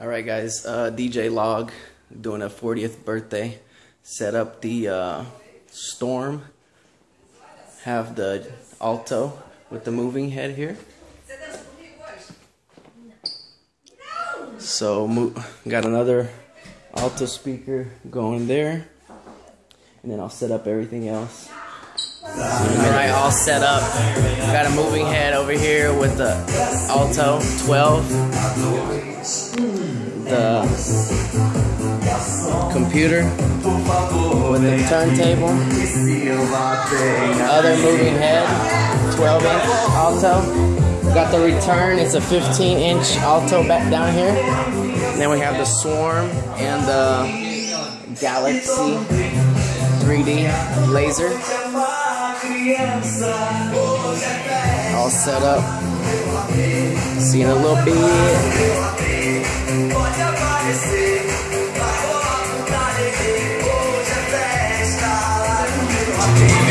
Alright guys, uh, DJ Log doing a 40th birthday. Set up the uh, Storm. Have the Alto with the moving head here. So got another Alto speaker going there. And then I'll set up everything else. Alright, all set up. Got a moving head over here with the Alto 12. The computer with the turntable. Other moving head, 12 inch Alto. Got the return, it's a 15 inch Alto back down here. And then we have the Swarm and the Galaxy 3D laser. All set up. See in a little bit. aparecer. Tá Vai rolar putaria, hoje é festa. Lá no meu amigo